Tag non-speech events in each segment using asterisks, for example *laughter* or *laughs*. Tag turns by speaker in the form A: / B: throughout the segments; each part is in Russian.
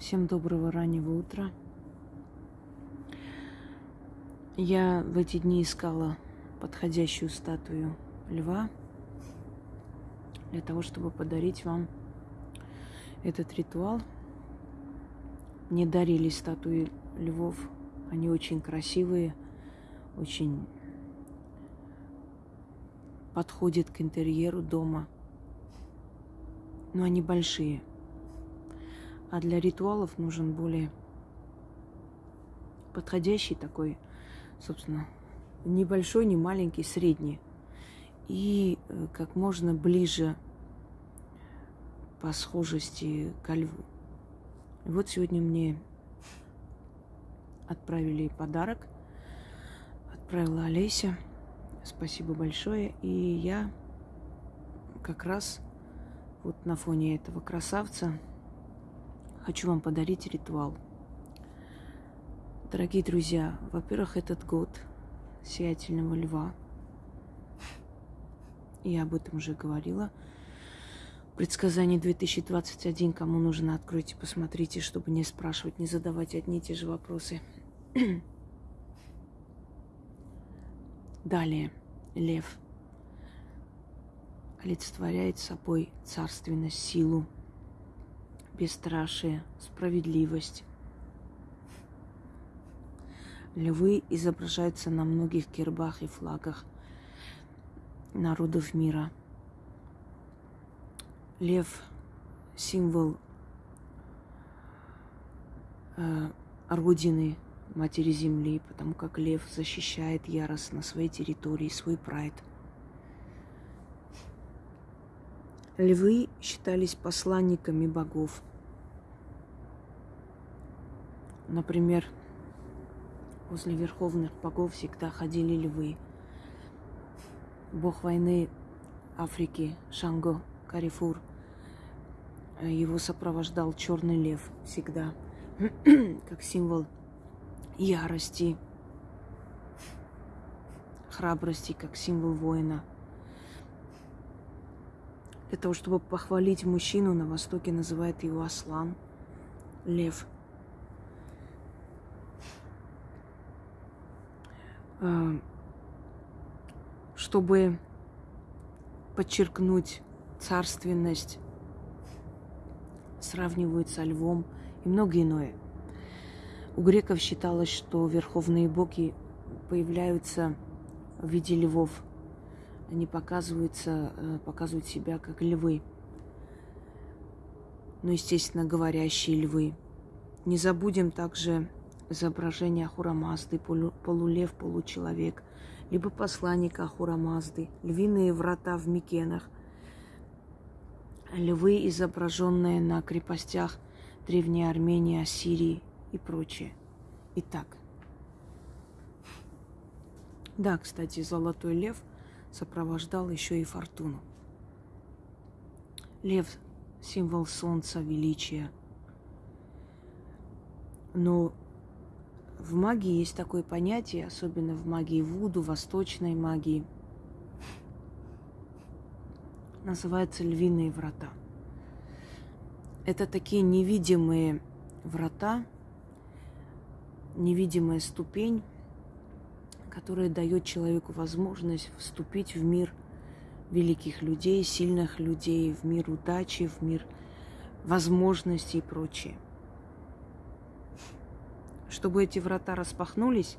A: Всем доброго раннего утра. Я в эти дни искала подходящую статую льва для того, чтобы подарить вам этот ритуал. Мне дарили статуи львов. Они очень красивые, очень подходят к интерьеру дома. Но они большие – а для ритуалов нужен более подходящий такой, собственно, небольшой, не маленький, средний. И э, как можно ближе по схожести ко льву. Вот сегодня мне отправили подарок. Отправила Олеся. Спасибо большое. И я как раз вот на фоне этого красавца хочу вам подарить ритуал. Дорогие друзья, во-первых, этот год сиятельного льва. Я об этом уже говорила. Предсказание 2021, кому нужно, откройте, посмотрите, чтобы не спрашивать, не задавать одни и те же вопросы. *clears throat* Далее, лев олицетворяет собой царственность, силу, бесстрашие, справедливость. Львы изображаются на многих гербах и флагах народов мира. Лев – символ э, родины Матери Земли, потому как лев защищает яростно свои территории, свой прайд. Львы считались посланниками богов – Например, возле верховных богов всегда ходили львы. Бог войны Африки Шанго Карифур. Его сопровождал черный лев всегда, *clears throat* как символ ярости, храбрости, как символ воина. Для того, чтобы похвалить мужчину, на Востоке называют его Аслан, лев – чтобы подчеркнуть царственность, сравнивают со львом и многое иное. У греков считалось, что верховные боги появляются в виде львов. Они показываются, э, показывают себя как львы. Ну, естественно, говорящие львы. Не забудем также изображение Ахурамазды, полулев, получеловек, либо посланника Ахурамазды, львиные врата в Микенах, львы, изображенные на крепостях Древней Армении, Ассирии и прочее. Итак, да, кстати, золотой лев сопровождал еще и фортуну. Лев – символ солнца, величия. Но в магии есть такое понятие, особенно в магии Вуду, восточной магии. Называется львиные врата. Это такие невидимые врата, невидимая ступень, которая дает человеку возможность вступить в мир великих людей, сильных людей, в мир удачи, в мир возможностей и прочее. Чтобы эти врата распахнулись,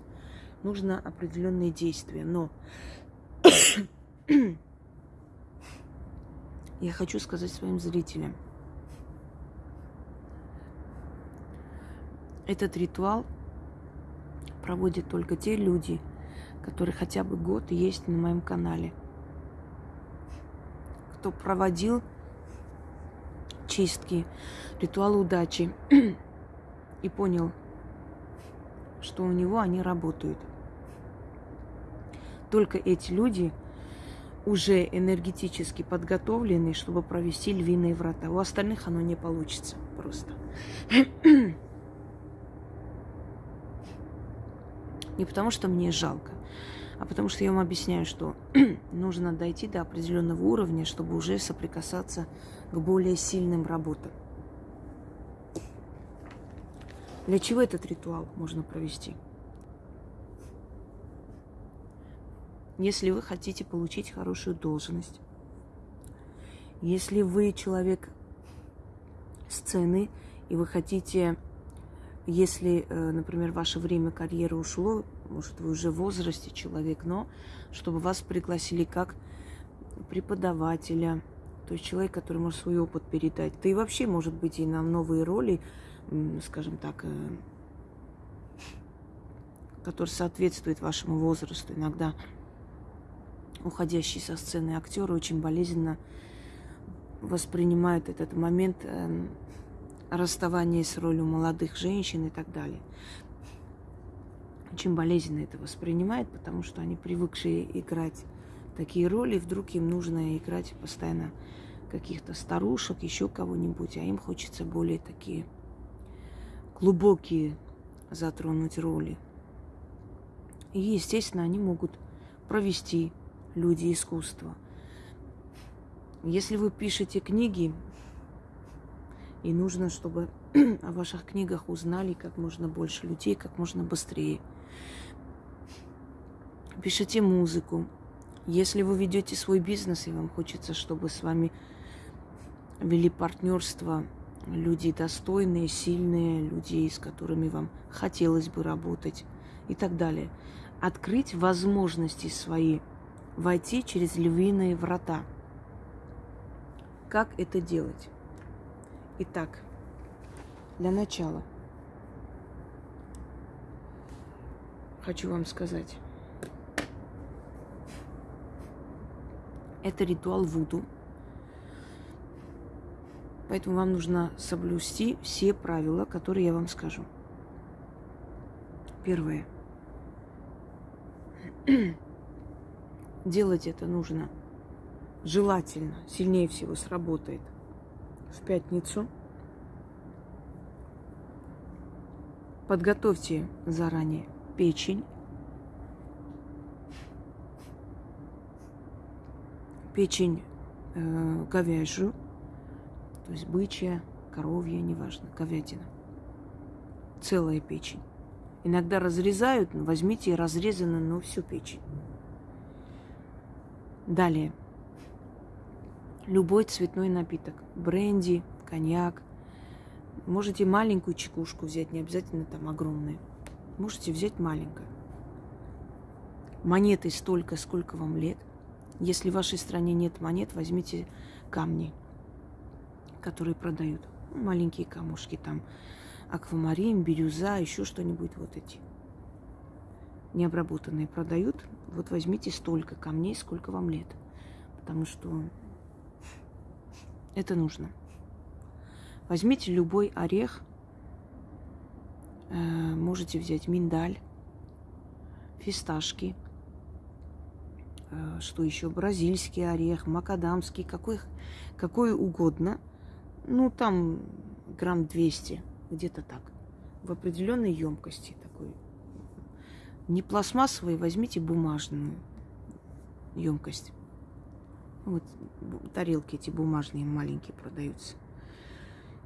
A: нужно определенные действия. Но *coughs* я хочу сказать своим зрителям, этот ритуал проводят только те люди, которые хотя бы год есть на моем канале. Кто проводил чистки, ритуал удачи *coughs* и понял, что у него они работают. Только эти люди уже энергетически подготовлены, чтобы провести львиные врата. У остальных оно не получится просто. *clears throat* Не потому, что мне жалко, а потому что я вам объясняю, что *clears throat* нужно дойти до определенного уровня, чтобы уже соприкасаться к более сильным работам. Для чего этот ритуал можно провести? Если вы хотите получить хорошую должность, если вы человек сцены, и вы хотите, если, э, например, ваше время карьеры ушло, может, вы уже в возрасте человек, но чтобы вас пригласили как преподавателя, то есть человек, который может свой опыт передать. Да и вообще, может быть, и на новые роли, скажем так, э, который соответствует вашему возрасту. Иногда уходящие со сцены актеры очень болезненно воспринимают этот момент э, расставания с ролью молодых женщин и так далее. Очень болезненно это воспринимают, потому что они привыкшие играть такие роли, вдруг им нужно играть постоянно каких-то старушек, еще кого-нибудь, а им хочется более такие глубокие затронуть роли. И, естественно, они могут провести люди искусства. Если вы пишете книги, и нужно, чтобы *clears throat* о ваших книгах узнали как можно больше людей, как можно быстрее. Пишите музыку. Если вы ведете свой бизнес, и вам хочется, чтобы с вами вели партнерство люди достойные, сильные, люди, с которыми вам хотелось бы работать и так далее. Открыть возможности свои, войти через львиные врата. Как это делать? Итак, для начала хочу вам сказать. Это ритуал Вуду – Поэтому вам нужно соблюсти все правила, которые я вам скажу. Первое. *clears throat* Делать это нужно желательно, сильнее всего сработает в пятницу. Подготовьте заранее печень. Печень э, говяжью, то есть бычья, коровья, неважно, говядина. Целая печень. Иногда разрезают, возьмите разрезанную, но всю печень. Далее. Любой цветной напиток. Бренди, коньяк. Можете маленькую чекушку взять, не обязательно там огромную. Можете взять маленькую. Монеты столько, сколько вам лет. Если в вашей стране нет монет, возьмите камни которые продают. Маленькие камушки там, аквамарин, бирюза, еще что-нибудь вот эти. Необработанные продают. Вот возьмите столько камней, сколько вам лет. Потому что это нужно. Возьмите любой орех. Э, можете взять миндаль, фисташки, э, что еще, бразильский орех, макадамский, какой, какой угодно – ну, там грамм 200, где-то так. В определенной емкости такой. Не пластмассовой, возьмите бумажную емкость. Вот тарелки эти бумажные маленькие продаются.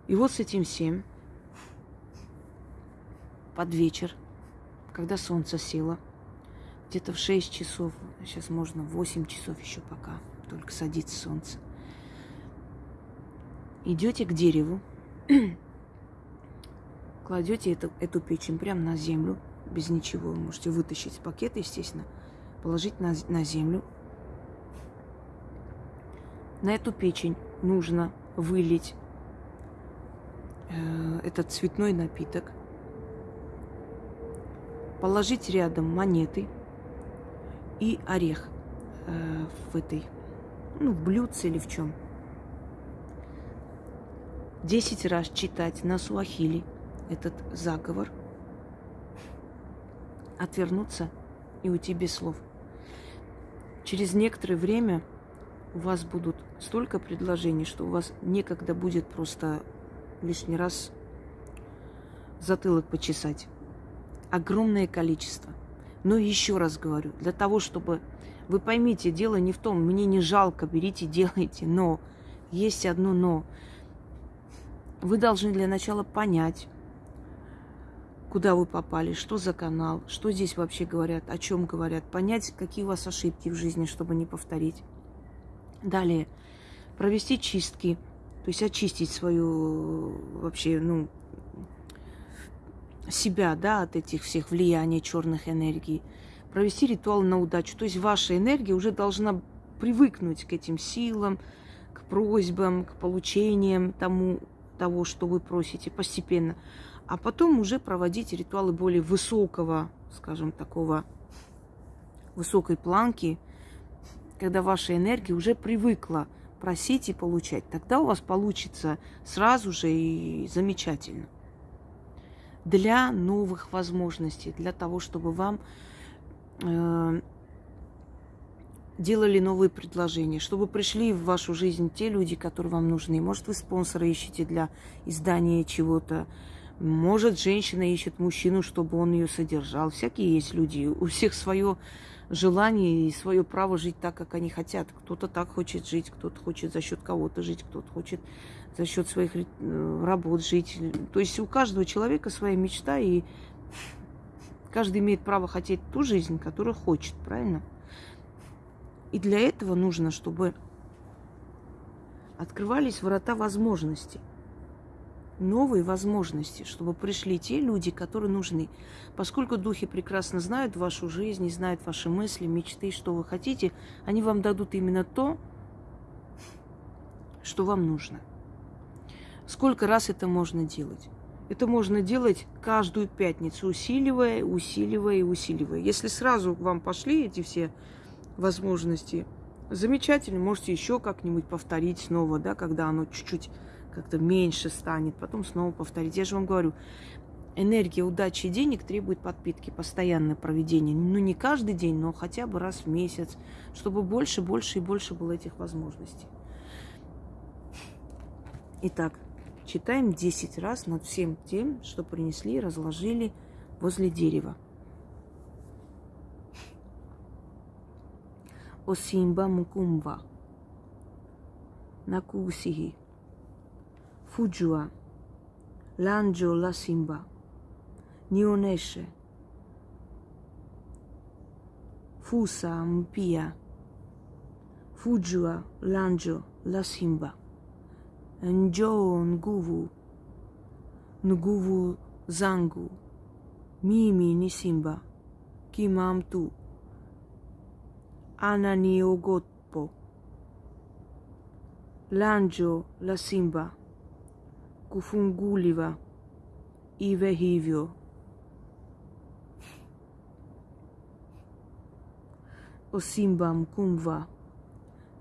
A: И вот с этим всем под вечер, когда солнце село, где-то в 6 часов, сейчас можно 8 часов еще пока, только садится солнце – идете к дереву, *clears throat* кладете эту, эту печень прямо на землю, без ничего. Вы можете вытащить из пакета, естественно, положить на, на землю. На эту печень нужно вылить э, этот цветной напиток, положить рядом монеты и орех э, в этой, ну, в блюдце или в чем – десять раз читать на суахили этот заговор, отвернуться и уйти без слов. Через некоторое время у вас будут столько предложений, что у вас некогда будет просто лишний раз затылок почесать. Огромное количество. Но еще раз говорю, для того, чтобы вы поймите, дело не в том, мне не жалко, берите, *laughs* делайте, но есть одно но. Вы должны для начала понять, куда вы попали, что за канал, что здесь вообще говорят, о чем говорят, понять, какие у вас ошибки в жизни, чтобы не повторить. Далее, провести чистки, то есть очистить свою вообще, ну, себя, да, от этих всех влияний черных энергий, провести ритуал на удачу. То есть ваша энергия уже должна привыкнуть к этим силам, к просьбам, к получениям тому, того, что вы просите постепенно. А потом уже проводить ритуалы более высокого, скажем, такого высокой планки, когда ваша энергия уже привыкла просить и получать. Тогда у вас получится сразу же и замечательно для новых возможностей, для того, чтобы вам э, делали новые предложения, чтобы пришли в вашу жизнь те люди, которые вам нужны. Может, вы спонсора ищете для издания чего-то. Может, женщина ищет мужчину, чтобы он ее содержал. Всякие есть люди. У всех свое желание и свое право жить так, как они хотят. Кто-то так хочет жить, кто-то хочет за счет кого-то жить, кто-то хочет за счет своих э, работ жить. То есть у каждого человека своя мечта, и каждый имеет право хотеть ту жизнь, которую хочет, правильно? И для этого нужно, чтобы открывались врата возможностей, новые возможности, чтобы пришли те люди, которые нужны. Поскольку духи прекрасно знают вашу жизнь, знают ваши мысли, мечты, что вы хотите, они вам дадут именно то, что вам нужно. Сколько раз это можно делать? Это можно делать каждую пятницу, усиливая, усиливая и усиливая. Если сразу к вам пошли эти все возможности, замечательно, можете еще как-нибудь повторить снова, да, когда оно чуть-чуть как-то меньше станет, потом снова повторить. Я же вам говорю, энергия удачи и денег требует подпитки, постоянное проведение. Ну, не каждый день, но хотя бы раз в месяц, чтобы больше, больше и больше было этих возможностей. Итак, Читаем 10 раз над всем тем, что принесли разложили возле дерева. Осимба мукумба. Накусихи. Фуджуа. Ланджо ла симба. Нионеше. Фуса мпия. Фуджуа ланджо ла симба. Njoo nguvu, nguvu zangu, mimi ni simba, kima mtu ananiogopo. Lanjo la simba. Kufunguliwa Ive hivyo. O simba mkumva,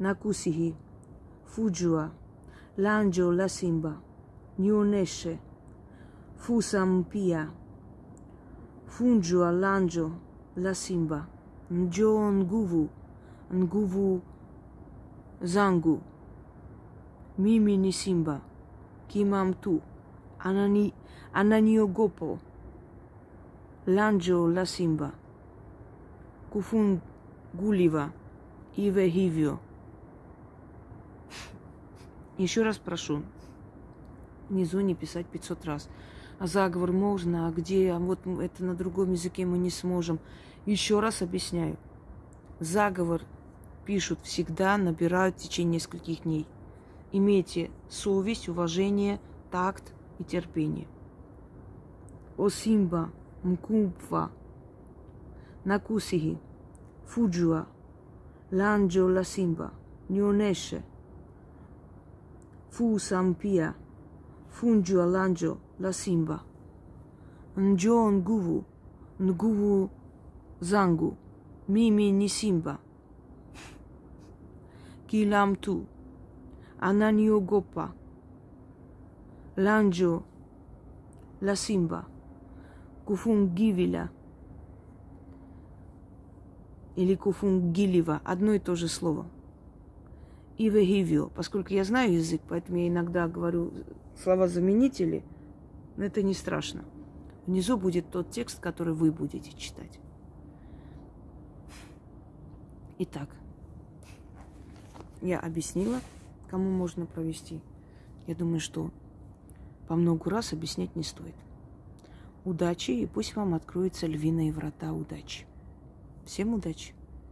A: nakusihi, fujua. Lanjo la simba, nionyeshe, fusa mpia, Fungua lanjo la simba, njoo nguvu, nguvu zangu, mimi ni simba, kima mtu, anani, ananiogopo, l'angelo la simba, kufunguliwa. Iwe. Еще раз прошу, внизу не писать 500 раз. А заговор можно, а где, а вот это на другом языке мы не сможем. Еще раз объясняю. Заговор пишут всегда, набирают в течение нескольких дней. Имейте совесть, уважение, такт и терпение. Осимба, мкумпва, накусихи, фуджуа, ланджо ласимба, нюнеше – fu sampia, funju alanjo la simba. Njo nguvu, nguvu zangu, mimi ananiogopa. Lanjo la simba, kufungivila или куфунгилива, одно и то же слово – и вегивио. Поскольку я знаю язык, поэтому я иногда говорю слова-заменители, но это не страшно. Внизу будет тот текст, который вы будете читать. Итак, я объяснила, кому можно провести. Я думаю, что по много раз объяснять не стоит. удачи, и пусть вам откроются львиные врата удачи. Всем удачи!